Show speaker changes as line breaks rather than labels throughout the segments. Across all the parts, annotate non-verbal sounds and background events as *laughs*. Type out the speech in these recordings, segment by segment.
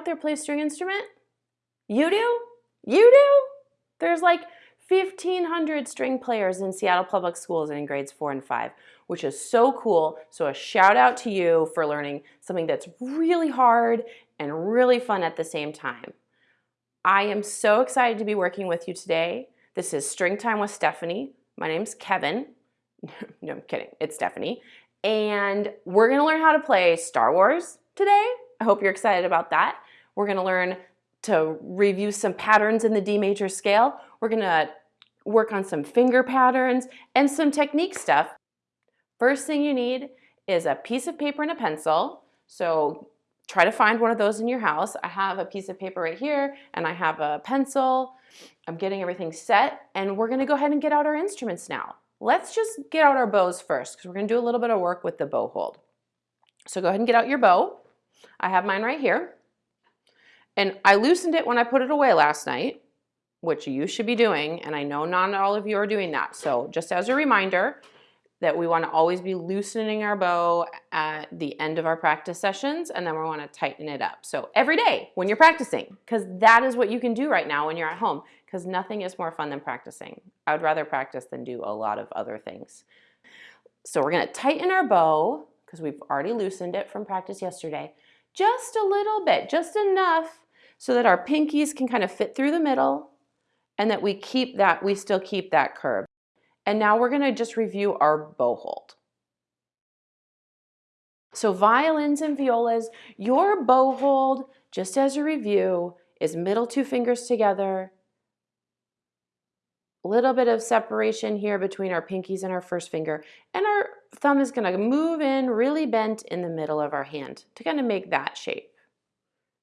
out there play a string instrument? You do? You do? There's like 1,500 string players in Seattle Public Schools in grades four and five, which is so cool. So a shout out to you for learning something that's really hard and really fun at the same time. I am so excited to be working with you today. This is String Time with Stephanie. My name's Kevin. *laughs* no, I'm kidding. It's Stephanie. And we're going to learn how to play Star Wars today. I hope you're excited about that. We're going to learn to review some patterns in the D major scale. We're going to work on some finger patterns and some technique stuff. First thing you need is a piece of paper and a pencil. So try to find one of those in your house. I have a piece of paper right here and I have a pencil. I'm getting everything set and we're gonna go ahead and get out our instruments now. Let's just get out our bows first because we're gonna do a little bit of work with the bow hold. So go ahead and get out your bow. I have mine right here. And I loosened it when I put it away last night, which you should be doing. And I know not all of you are doing that. So just as a reminder, that we want to always be loosening our bow at the end of our practice sessions and then we want to tighten it up. So every day when you're practicing, because that is what you can do right now when you're at home, because nothing is more fun than practicing. I would rather practice than do a lot of other things. So we're going to tighten our bow because we've already loosened it from practice yesterday, just a little bit, just enough so that our pinkies can kind of fit through the middle and that we keep that, we still keep that curve. And now we're going to just review our bow hold. So violins and violas, your bow hold, just as a review, is middle two fingers together, little bit of separation here between our pinkies and our first finger, and our thumb is going to move in really bent in the middle of our hand to kind of make that shape.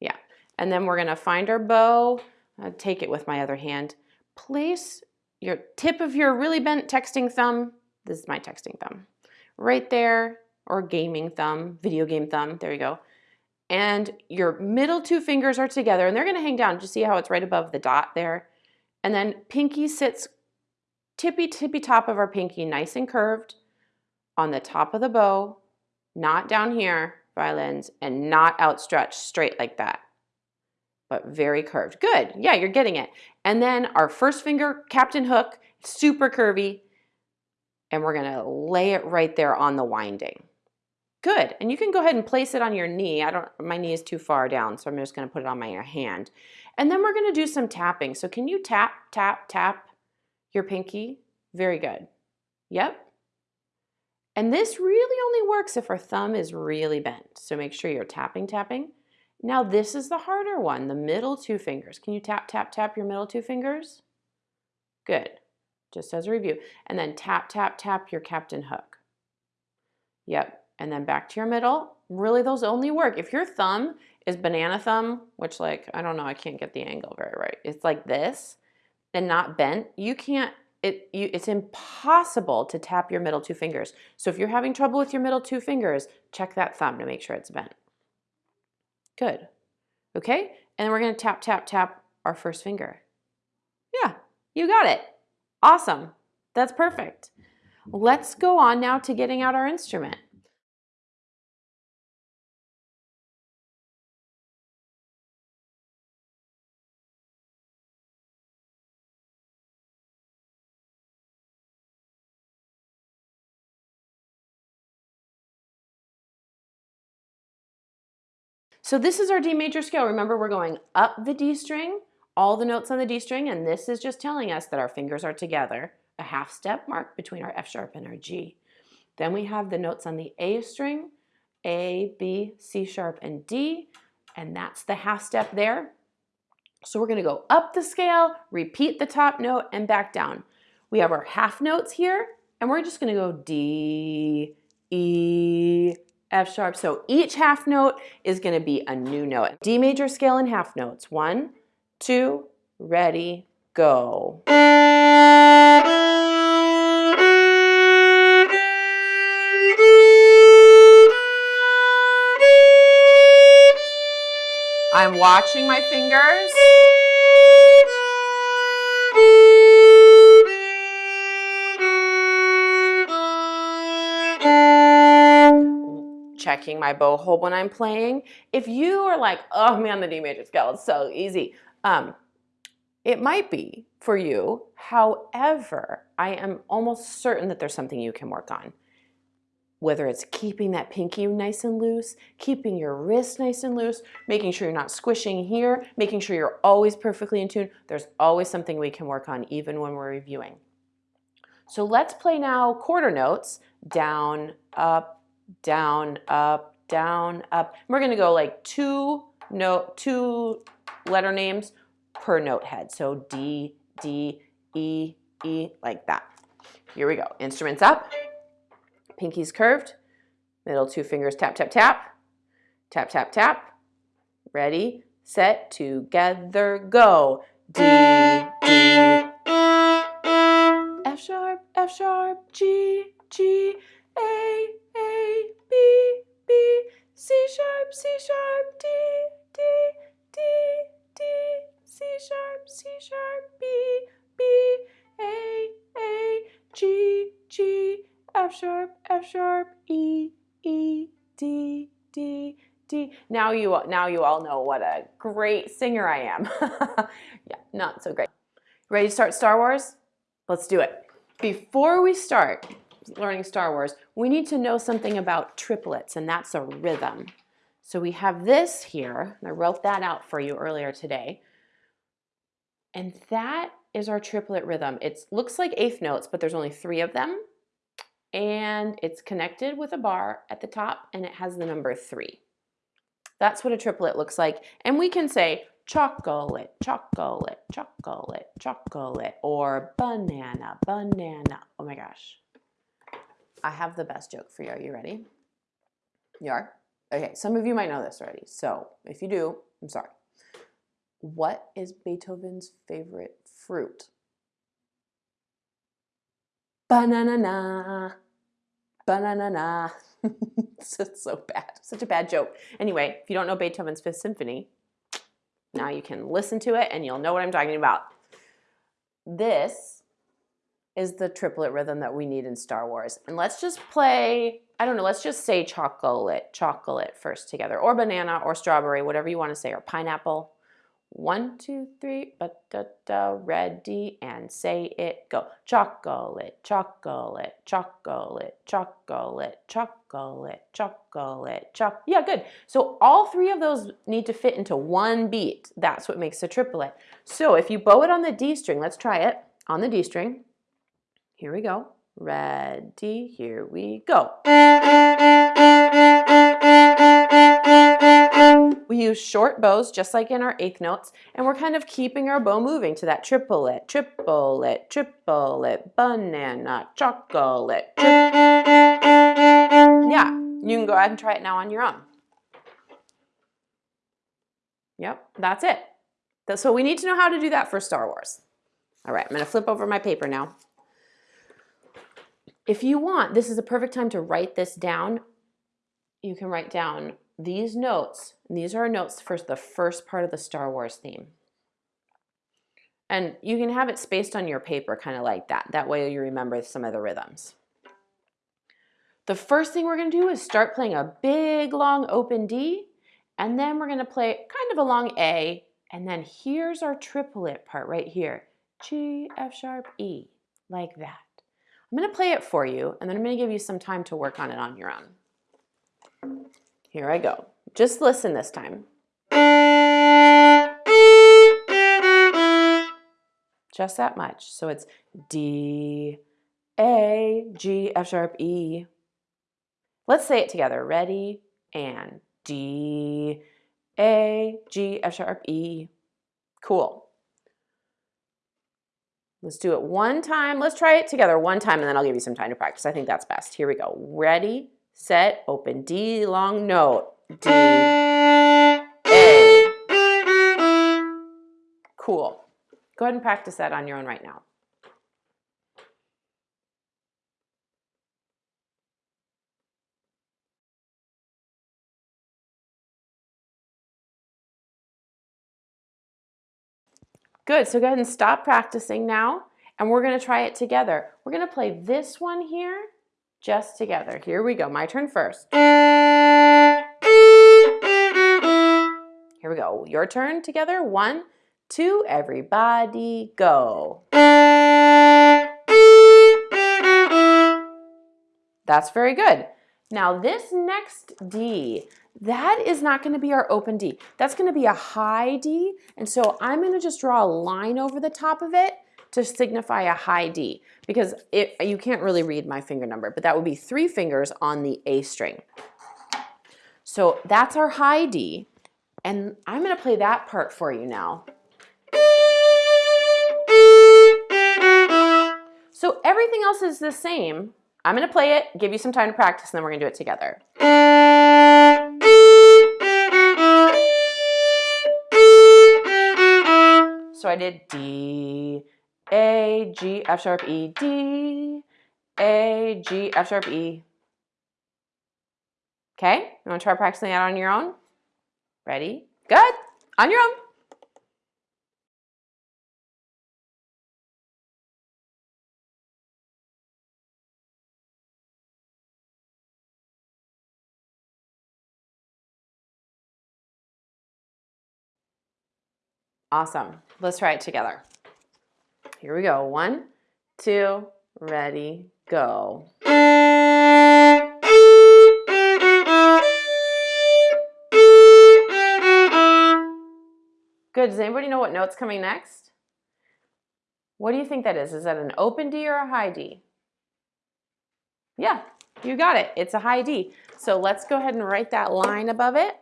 Yeah, and then we're going to find our bow, I'll take it with my other hand, place your tip of your really bent texting thumb, this is my texting thumb, right there, or gaming thumb, video game thumb, there you go. And your middle two fingers are together and they're gonna hang down. Just see how it's right above the dot there? And then pinky sits tippy tippy top of our pinky, nice and curved on the top of the bow, not down here, violins, and not outstretched straight like that but very curved. Good, yeah, you're getting it. And then our first finger, captain hook, super curvy, and we're gonna lay it right there on the winding. Good, and you can go ahead and place it on your knee. I don't, my knee is too far down, so I'm just gonna put it on my hand. And then we're gonna do some tapping. So can you tap, tap, tap your pinky? Very good. Yep. And this really only works if our thumb is really bent. So make sure you're tapping, tapping. Now this is the harder one, the middle two fingers. Can you tap, tap, tap your middle two fingers? Good, just as a review. And then tap, tap, tap your captain hook. Yep, and then back to your middle. Really, those only work. If your thumb is banana thumb, which like, I don't know, I can't get the angle very right. It's like this and not bent. You can't, it, you, it's impossible to tap your middle two fingers. So if you're having trouble with your middle two fingers, check that thumb to make sure it's bent. Good. Okay, and then we're gonna tap, tap, tap our first finger. Yeah, you got it. Awesome. That's perfect. Let's go on now to getting out our instrument. So this is our D major scale. Remember, we're going up the D string, all the notes on the D string, and this is just telling us that our fingers are together, a half step mark between our F sharp and our G. Then we have the notes on the A string, A, B, C sharp, and D, and that's the half step there. So we're gonna go up the scale, repeat the top note, and back down. We have our half notes here, and we're just gonna go D, E, F sharp. So each half note is going to be a new note. D major scale in half notes. One, two, ready, go. I'm watching my fingers. Checking my bow hold when I'm playing. If you are like, oh man, the D major scale is so easy, um, it might be for you. However, I am almost certain that there's something you can work on. Whether it's keeping that pinky nice and loose, keeping your wrist nice and loose, making sure you're not squishing here, making sure you're always perfectly in tune, there's always something we can work on even when we're reviewing. So let's play now quarter notes, down, up, down, up, down, up. We're gonna go like two note, two letter names per note head. So D, D, E, E, like that. Here we go. Instruments up, pinkies curved, middle two fingers tap, tap, tap, tap, tap, tap. Ready, set, together, go. D, D, F sharp, F sharp, G, G, A, A, B, B, C sharp, C sharp, D, D, D, D, C sharp, C sharp, B, B, A, A, G, G, F sharp, F sharp, E, E, D, D, D. Now you, now you all know what a great singer I am. *laughs* yeah, not so great. Ready to start Star Wars? Let's do it. Before we start learning Star Wars, we need to know something about triplets, and that's a rhythm. So we have this here, I wrote that out for you earlier today. And that is our triplet rhythm. It looks like eighth notes, but there's only three of them. And it's connected with a bar at the top, and it has the number three. That's what a triplet looks like. And we can say chocolate, chocolate, chocolate, chocolate, or banana, banana. Oh my gosh. I have the best joke for you. Are you ready? You are? Okay, some of you might know this already. So if you do, I'm sorry. What is Beethoven's favorite fruit? Banana. Banana. *laughs* it's so bad. Such a bad joke. Anyway, if you don't know Beethoven's Fifth Symphony, now you can listen to it and you'll know what I'm talking about. This is the triplet rhythm that we need in Star Wars. And let's just play, I don't know, let's just say chocolate, chocolate first together, or banana, or strawberry, whatever you want to say, or pineapple. One, two, three, but da da, ready, and say it, go. Chocolate, chocolate, chocolate, chocolate, chocolate, chocolate, choc. Yeah, good. So all three of those need to fit into one beat. That's what makes a triplet. So if you bow it on the D string, let's try it on the D string. Here we go. Ready, here we go. We use short bows just like in our eighth notes and we're kind of keeping our bow moving to that triplet, triplet, triplet, banana, chocolate. Tri yeah, you can go ahead and try it now on your own. Yep, that's it. So we need to know how to do that for Star Wars. All right, I'm gonna flip over my paper now. If you want, this is a perfect time to write this down. You can write down these notes, these are our notes for the first part of the Star Wars theme. And you can have it spaced on your paper kind of like that. That way you remember some of the rhythms. The first thing we're going to do is start playing a big long open D and then we're going to play kind of a long A and then here's our triplet part right here. G, F sharp, E, like that. I'm to play it for you and then I'm to give you some time to work on it on your own. Here I go. Just listen this time. Just that much. So it's D, A, G, F sharp, E. Let's say it together. Ready? And D, A, G, F sharp, E. Cool. Let's do it one time. Let's try it together one time and then I'll give you some time to practice. I think that's best. Here we go. Ready, set, open, D, long note, D, A. Cool. Go ahead and practice that on your own right now. Good, so go ahead and stop practicing now, and we're gonna try it together. We're gonna play this one here, just together. Here we go. My turn first. Here we go. Your turn together. One, two, everybody go. That's very good. Now this next D, that is not going to be our open D. That's going to be a high D. And so I'm going to just draw a line over the top of it to signify a high D because it, you can't really read my finger number, but that would be three fingers on the A string. So that's our high D. And I'm going to play that part for you now. So everything else is the same. I'm going to play it, give you some time to practice, and then we're going to do it together. So I did D, A, G, F sharp, E, D, A, G, F sharp, E. Okay, you want to try practicing that on your own? Ready? Good. On your own. Awesome. Let's try it together. Here we go. One, two, ready, go. Good. Does anybody know what note's coming next? What do you think that is? Is that an open D or a high D? Yeah, you got it. It's a high D. So let's go ahead and write that line above it.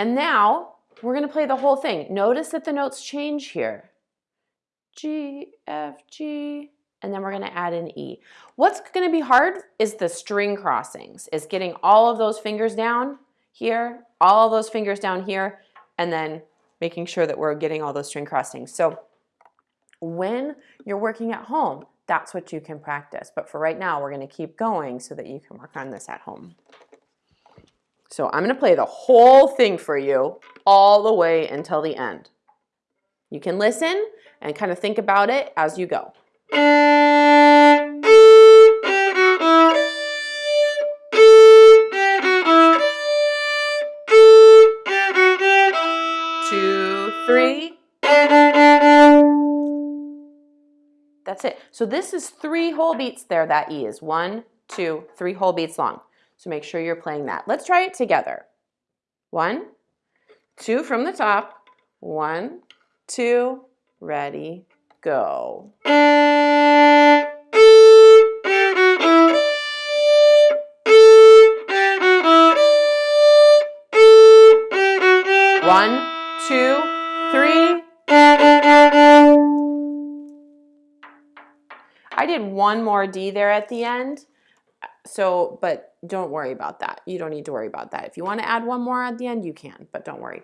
And now we're going to play the whole thing. Notice that the notes change here. G, F, G, and then we're going to add an E. What's going to be hard is the string crossings, is getting all of those fingers down here, all those fingers down here, and then making sure that we're getting all those string crossings. So when you're working at home, that's what you can practice. But for right now, we're going to keep going so that you can work on this at home. So I'm going to play the whole thing for you all the way until the end. You can listen and kind of think about it as you go. Two, three. That's it. So this is three whole beats there, that E is. One, two, three whole beats long. So make sure you're playing that. Let's try it together. One, two from the top. One, two, ready, go. One, two, three. I did one more D there at the end. So, but don't worry about that. You don't need to worry about that. If you want to add one more at the end, you can, but don't worry.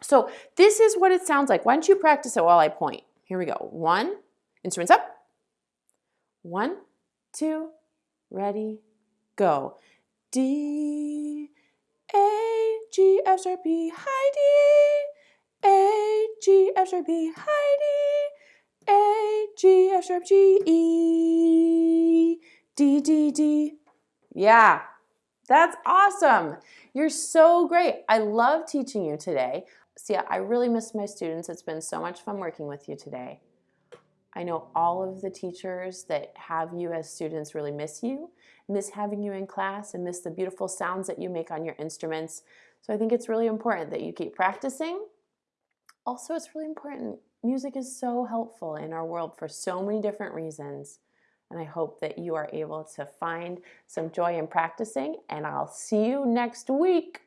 So this is what it sounds like. Why don't you practice it while I point? Here we go. One, instruments up. One, two, ready, go. D, A, G, F sharp B, high D, A, G, F sharp B, high D, A, G, F sharp G, E, D, D, D. Yeah, that's awesome. You're so great. I love teaching you today. See, I really miss my students. It's been so much fun working with you today. I know all of the teachers that have you as students really miss you, miss having you in class, and miss the beautiful sounds that you make on your instruments. So I think it's really important that you keep practicing. Also, it's really important. Music is so helpful in our world for so many different reasons. And I hope that you are able to find some joy in practicing. And I'll see you next week.